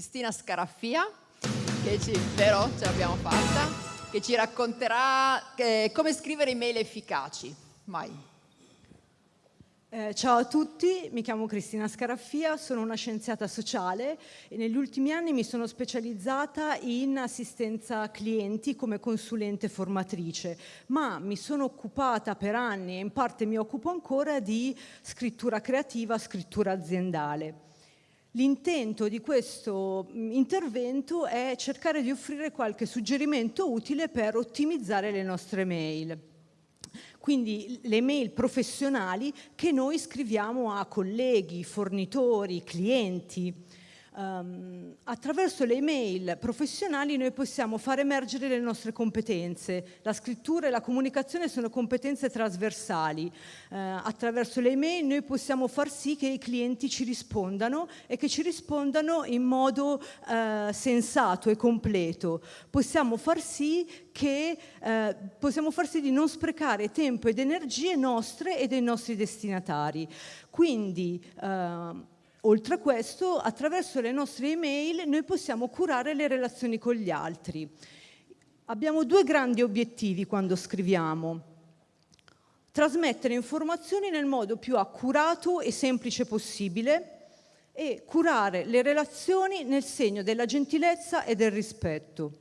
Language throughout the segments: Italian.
Cristina Scaraffia, che ci, vero, ce l'abbiamo fatta, che ci racconterà eh, come scrivere email efficaci. Vai. Eh, ciao a tutti, mi chiamo Cristina Scaraffia, sono una scienziata sociale e negli ultimi anni mi sono specializzata in assistenza clienti come consulente formatrice, ma mi sono occupata per anni e in parte mi occupo ancora di scrittura creativa, scrittura aziendale. L'intento di questo mm, intervento è cercare di offrire qualche suggerimento utile per ottimizzare le nostre mail. Quindi le mail professionali che noi scriviamo a colleghi, fornitori, clienti, Um, attraverso le email professionali noi possiamo far emergere le nostre competenze. La scrittura e la comunicazione sono competenze trasversali. Uh, attraverso le email noi possiamo far sì che i clienti ci rispondano e che ci rispondano in modo uh, sensato e completo. Possiamo far sì che uh, possiamo far sì di non sprecare tempo ed energie nostre e dei nostri destinatari. Quindi Oltre a questo, attraverso le nostre email noi possiamo curare le relazioni con gli altri. Abbiamo due grandi obiettivi quando scriviamo. Trasmettere informazioni nel modo più accurato e semplice possibile e curare le relazioni nel segno della gentilezza e del rispetto.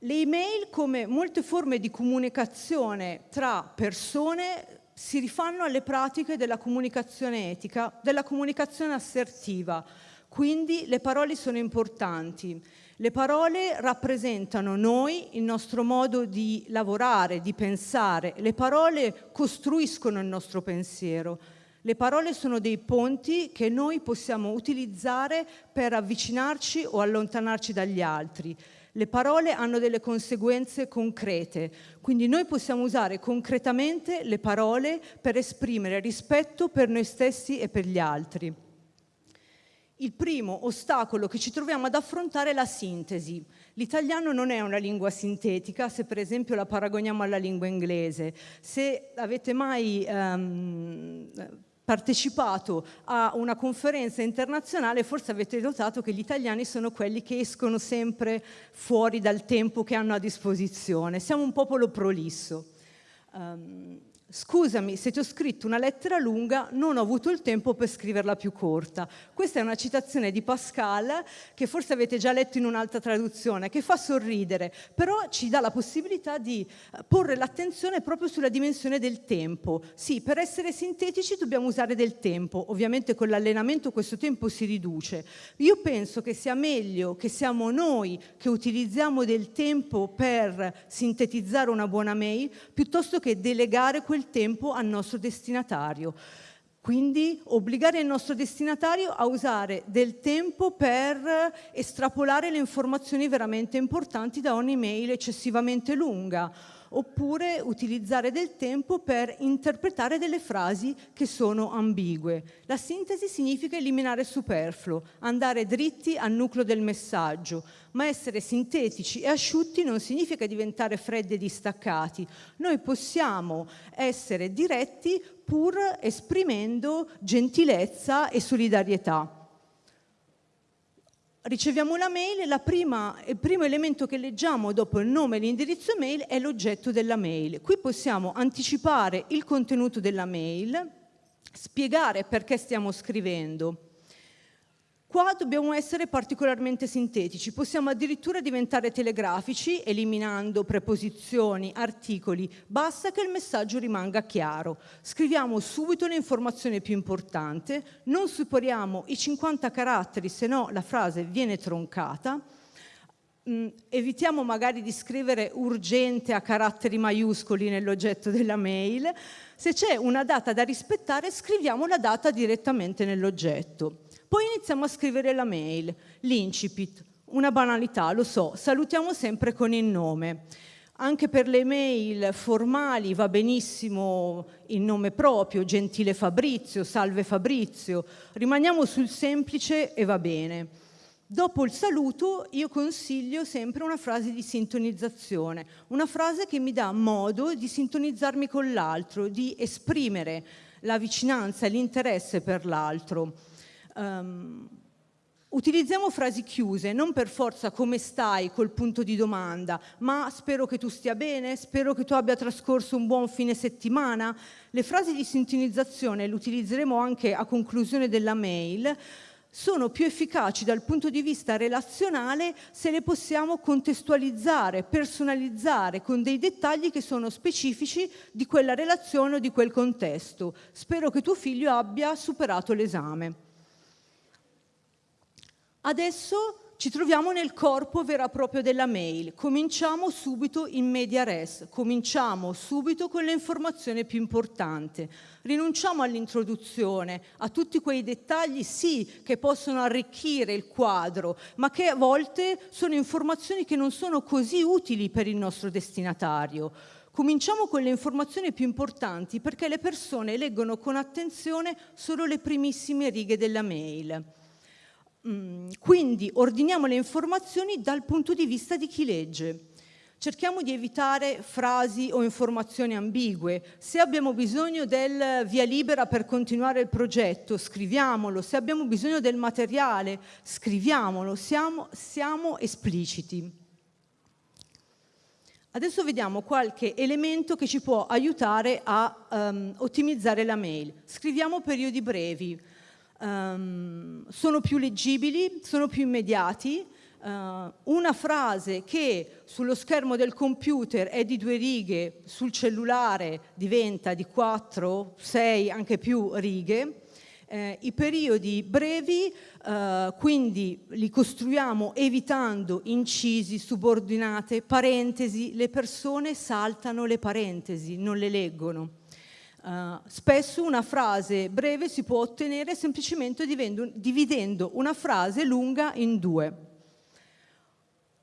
Le email, come molte forme di comunicazione tra persone, si rifanno alle pratiche della comunicazione etica, della comunicazione assertiva. Quindi le parole sono importanti. Le parole rappresentano noi, il nostro modo di lavorare, di pensare. Le parole costruiscono il nostro pensiero. Le parole sono dei ponti che noi possiamo utilizzare per avvicinarci o allontanarci dagli altri. Le parole hanno delle conseguenze concrete, quindi noi possiamo usare concretamente le parole per esprimere rispetto per noi stessi e per gli altri. Il primo ostacolo che ci troviamo ad affrontare è la sintesi. L'italiano non è una lingua sintetica, se per esempio la paragoniamo alla lingua inglese. Se avete mai um, partecipato a una conferenza internazionale, forse avete notato che gli italiani sono quelli che escono sempre fuori dal tempo che hanno a disposizione. Siamo un popolo prolisso. Um, Scusami, se ti ho scritto una lettera lunga, non ho avuto il tempo per scriverla più corta. Questa è una citazione di Pascal, che forse avete già letto in un'altra traduzione, che fa sorridere, però ci dà la possibilità di eh, porre l'attenzione proprio sulla dimensione del tempo. Sì, per essere sintetici dobbiamo usare del tempo, ovviamente con l'allenamento questo tempo si riduce. Io penso che sia meglio che siamo noi che utilizziamo del tempo per sintetizzare una buona mail, piuttosto che delegare quel quel tempo al nostro destinatario. Quindi obbligare il nostro destinatario a usare del tempo per estrapolare le informazioni veramente importanti da ogni mail eccessivamente lunga oppure utilizzare del tempo per interpretare delle frasi che sono ambigue. La sintesi significa eliminare il superfluo, andare dritti al nucleo del messaggio, ma essere sintetici e asciutti non significa diventare freddi e distaccati. Noi possiamo essere diretti pur esprimendo gentilezza e solidarietà riceviamo la mail, la prima, il primo elemento che leggiamo dopo il nome e l'indirizzo mail è l'oggetto della mail. Qui possiamo anticipare il contenuto della mail, spiegare perché stiamo scrivendo, Qua dobbiamo essere particolarmente sintetici, possiamo addirittura diventare telegrafici eliminando preposizioni, articoli, basta che il messaggio rimanga chiaro. Scriviamo subito l'informazione più importante, non superiamo i 50 caratteri, se no la frase viene troncata, Mm, evitiamo magari di scrivere urgente a caratteri maiuscoli nell'oggetto della mail. Se c'è una data da rispettare, scriviamo la data direttamente nell'oggetto. Poi iniziamo a scrivere la mail, l'incipit, una banalità, lo so, salutiamo sempre con il nome. Anche per le mail formali va benissimo il nome proprio, gentile Fabrizio, salve Fabrizio, rimaniamo sul semplice e va bene. Dopo il saluto io consiglio sempre una frase di sintonizzazione, una frase che mi dà modo di sintonizzarmi con l'altro, di esprimere la vicinanza e l'interesse per l'altro. Um, Utilizziamo frasi chiuse, non per forza come stai col punto di domanda, ma spero che tu stia bene, spero che tu abbia trascorso un buon fine settimana. Le frasi di sintonizzazione le utilizzeremo anche a conclusione della mail, sono più efficaci dal punto di vista relazionale se le possiamo contestualizzare, personalizzare con dei dettagli che sono specifici di quella relazione o di quel contesto. Spero che tuo figlio abbia superato l'esame. Adesso ci troviamo nel corpo vero e proprio della mail. Cominciamo subito in media res, cominciamo subito con le informazioni più importanti. Rinunciamo all'introduzione, a tutti quei dettagli sì che possono arricchire il quadro, ma che a volte sono informazioni che non sono così utili per il nostro destinatario. Cominciamo con le informazioni più importanti perché le persone leggono con attenzione solo le primissime righe della mail. Mm, quindi ordiniamo le informazioni dal punto di vista di chi legge. Cerchiamo di evitare frasi o informazioni ambigue. Se abbiamo bisogno del via libera per continuare il progetto, scriviamolo. Se abbiamo bisogno del materiale, scriviamolo. Siamo, siamo espliciti. Adesso vediamo qualche elemento che ci può aiutare a um, ottimizzare la mail. Scriviamo periodi brevi um, sono più leggibili, sono più immediati, uh, una frase che sullo schermo del computer è di due righe, sul cellulare diventa di quattro, sei, anche più righe, eh, I periodi brevi, eh, quindi li costruiamo evitando incisi, subordinate, parentesi, le persone saltano le parentesi, non le leggono. Uh, spesso una frase breve si può ottenere semplicemente dividendo una frase lunga in due.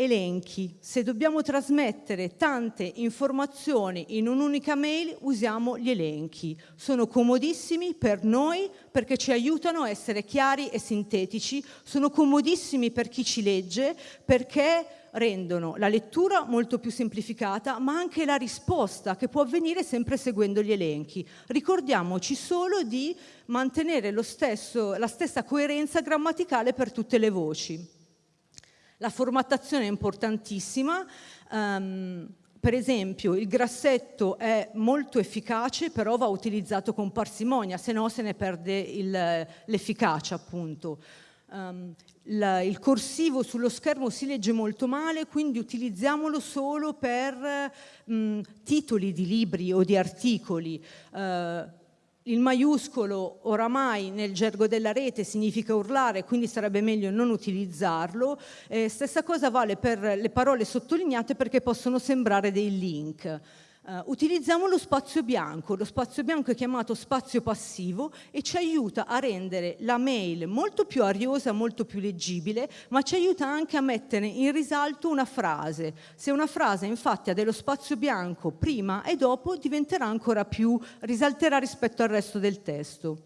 Elenchi. Se dobbiamo trasmettere tante informazioni in un'unica mail, usiamo gli elenchi. Sono comodissimi per noi perché ci aiutano a essere chiari e sintetici, sono comodissimi per chi ci legge perché rendono la lettura molto più semplificata, ma anche la risposta che può avvenire sempre seguendo gli elenchi. Ricordiamoci solo di mantenere stesso, la stessa coerenza grammaticale per tutte le voci. La formattazione è importantissima, um, per esempio il grassetto è molto efficace però va utilizzato con parsimonia, se no se ne perde l'efficacia appunto. Um, la, il corsivo sullo schermo si legge molto male, quindi utilizziamolo solo per mh, titoli di libri o di articoli. Uh, il maiuscolo oramai nel gergo della rete significa urlare, quindi sarebbe meglio non utilizzarlo. Eh, stessa cosa vale per le parole sottolineate perché possono sembrare dei link. Uh, utilizziamo lo spazio bianco, lo spazio bianco è chiamato spazio passivo e ci aiuta a rendere la mail molto più ariosa, molto più leggibile, ma ci aiuta anche a mettere in risalto una frase. Se una frase infatti ha dello spazio bianco prima e dopo diventerà ancora più, risalterà rispetto al resto del testo.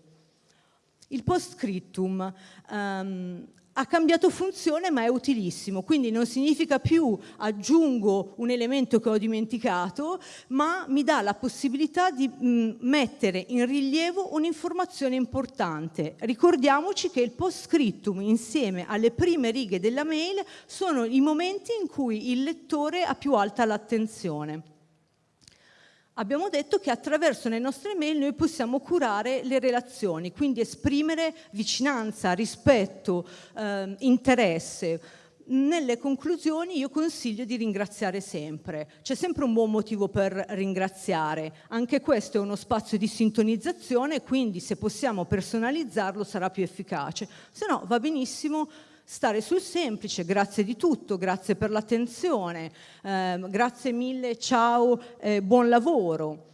Il post scriptum. Um, ha cambiato funzione ma è utilissimo, quindi non significa più aggiungo un elemento che ho dimenticato, ma mi dà la possibilità di mettere in rilievo un'informazione importante. Ricordiamoci che il post scriptum insieme alle prime righe della mail sono i momenti in cui il lettore ha più alta l'attenzione abbiamo detto che attraverso le nostre mail noi possiamo curare le relazioni, quindi esprimere vicinanza, rispetto, eh, interesse. Nelle conclusioni io consiglio di ringraziare sempre, c'è sempre un buon motivo per ringraziare, anche questo è uno spazio di sintonizzazione, quindi se possiamo personalizzarlo sarà più efficace, se no va benissimo stare sul semplice, grazie di tutto, grazie per l'attenzione, eh, grazie mille, ciao, eh, buon lavoro.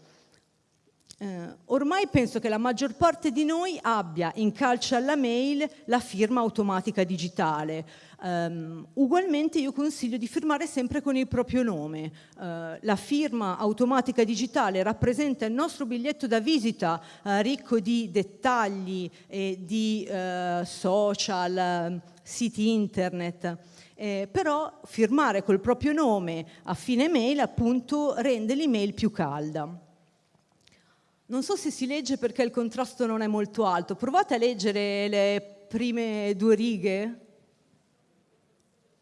Eh, ormai penso che la maggior parte di noi abbia in calce alla mail la firma automatica digitale. Um, ugualmente io consiglio di firmare sempre con il proprio nome. Uh, la firma automatica digitale rappresenta il nostro biglietto da visita uh, ricco di dettagli e di uh, social, siti internet. Eh, però firmare col proprio nome a fine mail appunto rende l'email più calda. Non so se si legge perché il contrasto non è molto alto. Provate a leggere le prime due righe.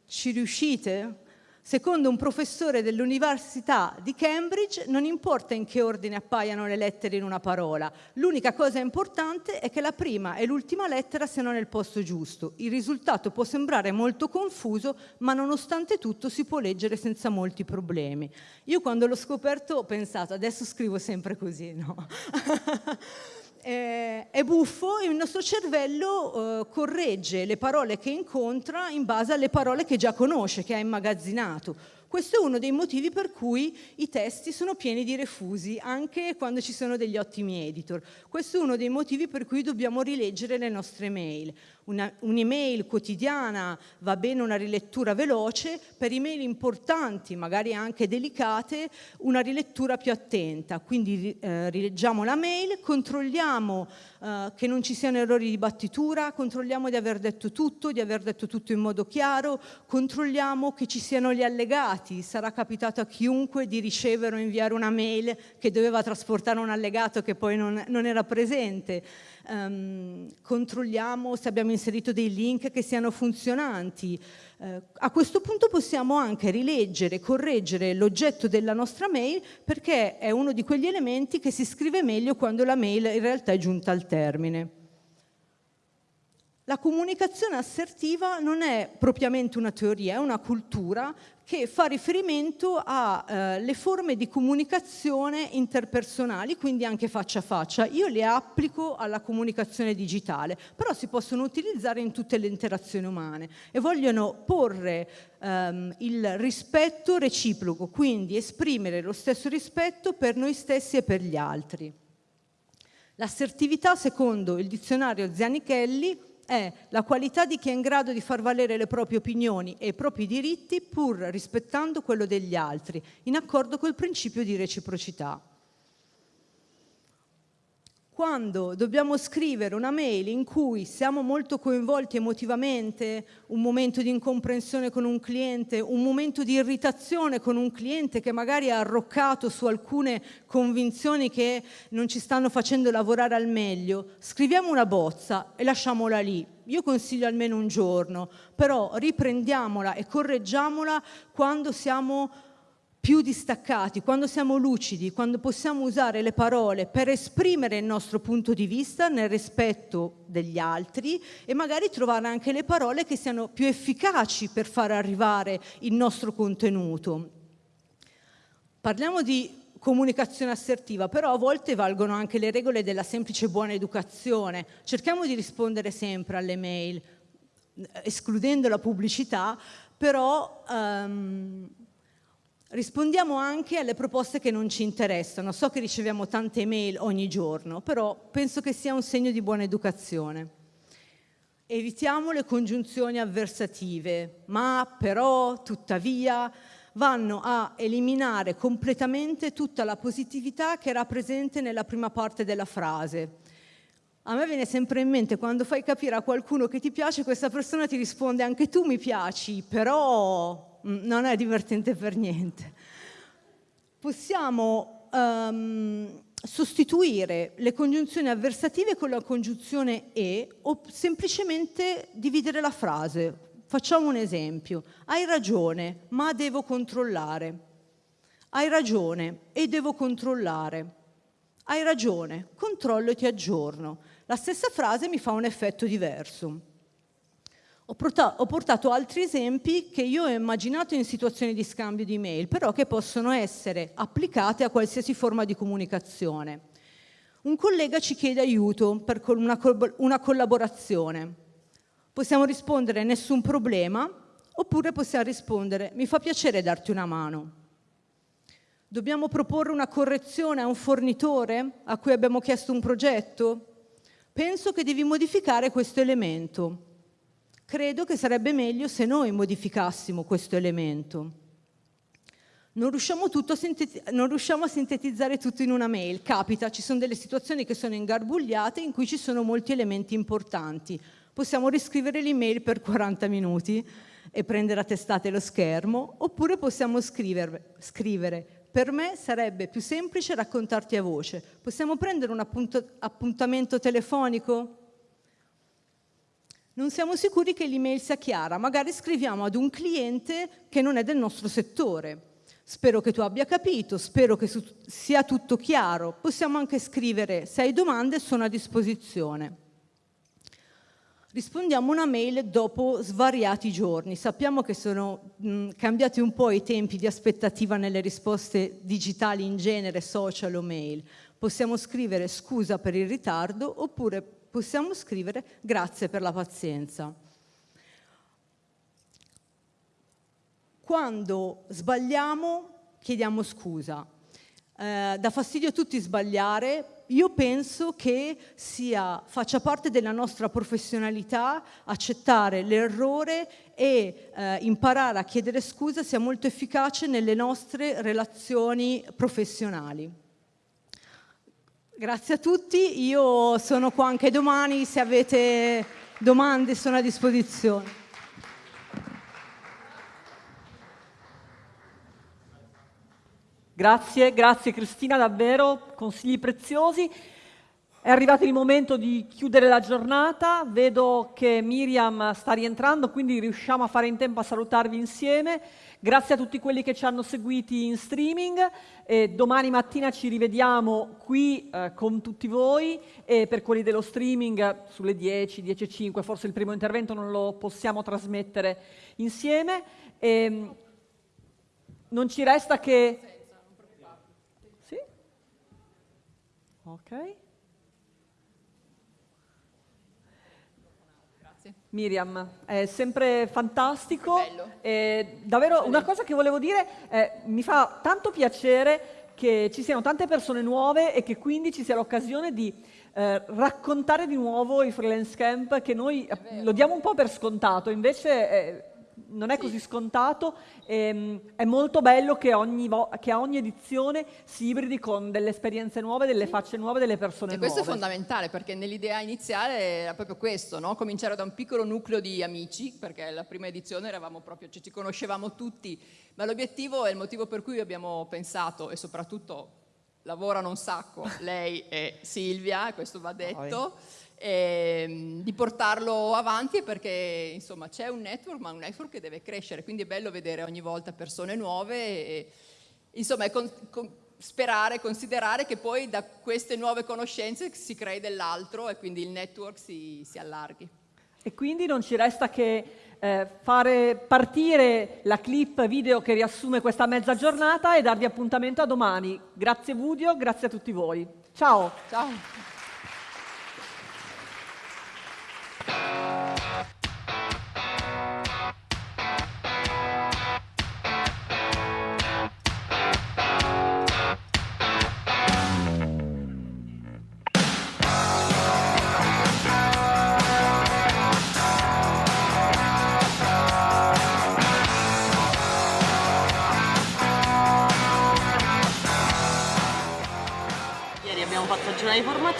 Ci riuscite? Secondo un professore dell'Università di Cambridge, non importa in che ordine appaiano le lettere in una parola, l'unica cosa importante è che la prima e l'ultima lettera siano nel posto giusto. Il risultato può sembrare molto confuso, ma nonostante tutto si può leggere senza molti problemi. Io quando l'ho scoperto ho pensato, adesso scrivo sempre così, no? eh, è buffo e il nostro cervello eh, corregge le parole che incontra in base alle parole che già conosce, che ha immagazzinato. Questo è uno dei motivi per cui i testi sono pieni di refusi, anche quando ci sono degli ottimi editor. Questo è uno dei motivi per cui dobbiamo rileggere le nostre mail. un'email quotidiana va bene una rilettura veloce, per email importanti, magari anche delicate, una rilettura più attenta. Quindi eh, rileggiamo la mail, controlliamo eh, che non ci siano errori di battitura, controlliamo di aver detto tutto, di aver detto tutto in modo chiaro, controlliamo che ci siano gli allegati, sarà capitato a chiunque di ricevere o inviare una mail che doveva trasportare un allegato che poi non, non era presente, um, controlliamo se abbiamo inserito dei link che siano funzionanti, eh, a questo punto possiamo anche rileggere, correggere l'oggetto della nostra mail perché è uno di quegli elementi che si scrive meglio quando la mail in realtà è giunta al termine. La comunicazione assertiva non è propriamente una teoria, è una cultura che fa riferimento alle eh, forme di comunicazione interpersonali, quindi anche faccia a faccia. Io le applico alla comunicazione digitale, però si possono utilizzare in tutte le interazioni umane e vogliono porre ehm, il rispetto reciproco, quindi esprimere lo stesso rispetto per noi stessi e per gli altri. L'assertività, secondo il dizionario Zanichelli, è la qualità di chi è in grado di far valere le proprie opinioni e i propri diritti pur rispettando quello degli altri, in accordo col principio di reciprocità quando dobbiamo scrivere una mail in cui siamo molto coinvolti emotivamente, un momento di incomprensione con un cliente, un momento di irritazione con un cliente che magari è arroccato su alcune convinzioni che non ci stanno facendo lavorare al meglio, scriviamo una bozza e lasciamola lì. Io consiglio almeno un giorno, però riprendiamola e correggiamola quando siamo più distaccati, quando siamo lucidi, quando possiamo usare le parole per esprimere il nostro punto di vista nel rispetto degli altri e magari trovare anche le parole che siano più efficaci per far arrivare il nostro contenuto. Parliamo di comunicazione assertiva, però a volte valgono anche le regole della semplice buona educazione. Cerchiamo di rispondere sempre alle mail, escludendo la pubblicità, però um, Rispondiamo anche alle proposte che non ci interessano. So che riceviamo tante email ogni giorno, però penso che sia un segno di buona educazione. Evitiamo le congiunzioni avversative, ma, però, tuttavia, vanno a eliminare completamente tutta la positività che era presente nella prima parte della frase. A me viene sempre in mente quando fai capire a qualcuno che ti piace, questa persona ti risponde anche tu mi piaci, però non è divertente per niente. Possiamo um, sostituire le congiunzioni avversative con la congiunzione e o semplicemente dividere la frase. Facciamo un esempio. Hai ragione, ma devo controllare. Hai ragione e devo controllare. Hai ragione, controllo e ti aggiorno. La stessa frase mi fa un effetto diverso. Ho portato, ho portato altri esempi che io ho immaginato in situazioni di scambio di mail, però che possono essere applicate a qualsiasi forma di comunicazione. Un collega ci chiede aiuto per una, una collaborazione. Possiamo rispondere nessun problema oppure possiamo rispondere mi fa piacere darti una mano. Dobbiamo proporre una correzione a un fornitore a cui abbiamo chiesto un progetto? Penso che devi modificare questo elemento. Credo che sarebbe meglio se noi modificassimo questo elemento. Non riusciamo, a non riusciamo, a sintetizzare tutto in una mail, capita, ci sono delle situazioni che sono ingarbugliate in cui ci sono molti elementi importanti. Possiamo riscrivere l'email per 40 minuti e prendere a testate lo schermo, oppure possiamo scrivere, scrivere per me sarebbe più semplice raccontarti a voce. Possiamo prendere un appuntamento telefonico? Non siamo sicuri che l'email sia chiara, magari scriviamo ad un cliente che non è del nostro settore. Spero che tu abbia capito, spero che sia tutto chiaro. Possiamo anche scrivere, se hai domande sono a disposizione. Rispondiamo una mail dopo svariati giorni. Sappiamo che sono mh, cambiati un po' i tempi di aspettativa nelle risposte digitali in genere, social o mail. Possiamo scrivere scusa per il ritardo oppure possiamo scrivere grazie per la pazienza. Quando sbagliamo chiediamo scusa. Eh, dà fastidio a tutti sbagliare, io penso che sia, faccia parte della nostra professionalità accettare l'errore e eh, imparare a chiedere scusa sia molto efficace nelle nostre relazioni professionali. Grazie a tutti, io sono qua anche domani, se avete domande sono a disposizione. Grazie, grazie Cristina, davvero, consigli preziosi. È arrivato il momento di chiudere la giornata, vedo che Miriam sta rientrando, quindi riusciamo a fare in tempo a salutarvi insieme. Grazie a tutti quelli che ci hanno seguiti in streaming. E domani mattina ci rivediamo qui eh, con tutti voi e per quelli dello streaming sulle 10, 10.05, forse il primo intervento non lo possiamo trasmettere insieme. E, ehm, non ci resta che... Sì? Ok. Miriam, è sempre fantastico. È davvero una cosa che volevo dire, eh, mi fa tanto piacere che ci siano tante persone nuove e che quindi ci sia l'occasione di eh, raccontare di nuovo i freelance camp che noi lo diamo un po' per scontato, invece eh, non è sì. così scontato, ehm, è molto bello che, ogni che, a ogni edizione si ibridi con delle esperienze nuove, delle facce nuove, delle persone e nuove. questo è fondamentale perché nell'idea iniziale era proprio questo, no? cominciare da un piccolo nucleo di amici, perché la prima edizione eravamo proprio, cioè, ci conoscevamo tutti, ma l'obiettivo è il motivo per cui abbiamo pensato e soprattutto lavorano un sacco lei e Silvia, questo va detto, e, ehm, di portarlo avanti perché insomma c'è un network ma un network che deve crescere quindi è bello vedere ogni volta persone nuove e, insomma con, con, sperare, considerare che poi da queste nuove conoscenze si crei dell'altro e quindi il network si, si allarghi. E quindi non ci resta che eh, fare partire la clip video che riassume questa mezza giornata e darvi appuntamento a domani. Grazie Vudio, grazie a tutti voi. Ciao! Ciao!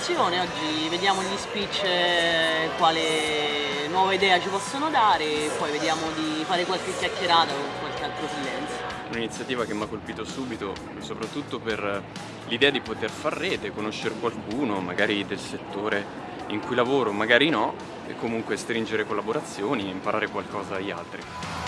Formazione, oggi vediamo gli speech eh, quale nuova idea ci possono dare e poi vediamo di fare qualche chiacchierata con qualche altro freelance. Un'iniziativa che mi ha colpito subito, soprattutto per l'idea di poter far rete, conoscere qualcuno, magari del settore in cui lavoro, magari no, e comunque stringere collaborazioni e imparare qualcosa dagli altri.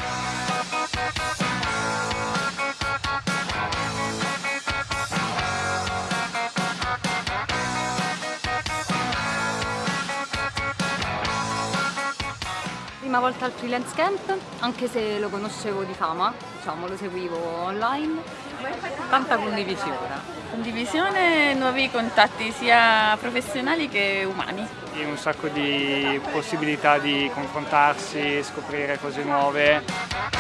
Volta al freelance camp, anche se lo conoscevo di fama, diciamo, lo seguivo online. Tanta condivisione. Condivisione, nuovi contatti sia professionali che umani. E un sacco di possibilità di confrontarsi, scoprire cose nuove.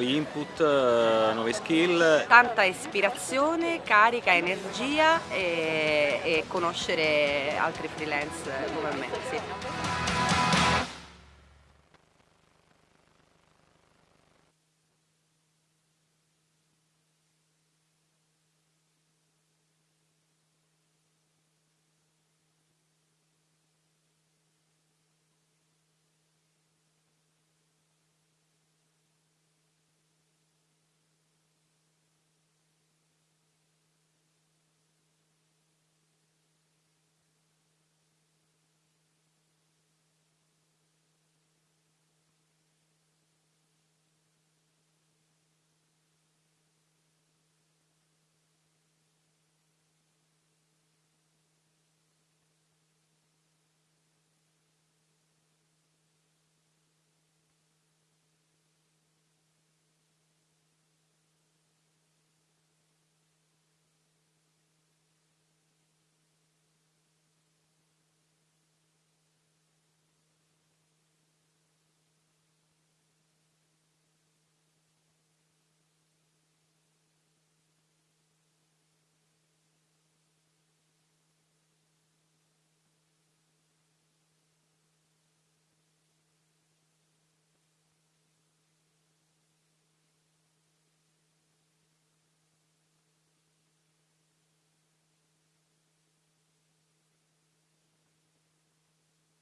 Nuovi input, eh, nuove skill. Tanta ispirazione, carica, energia e, e conoscere altri freelance come me. Sì.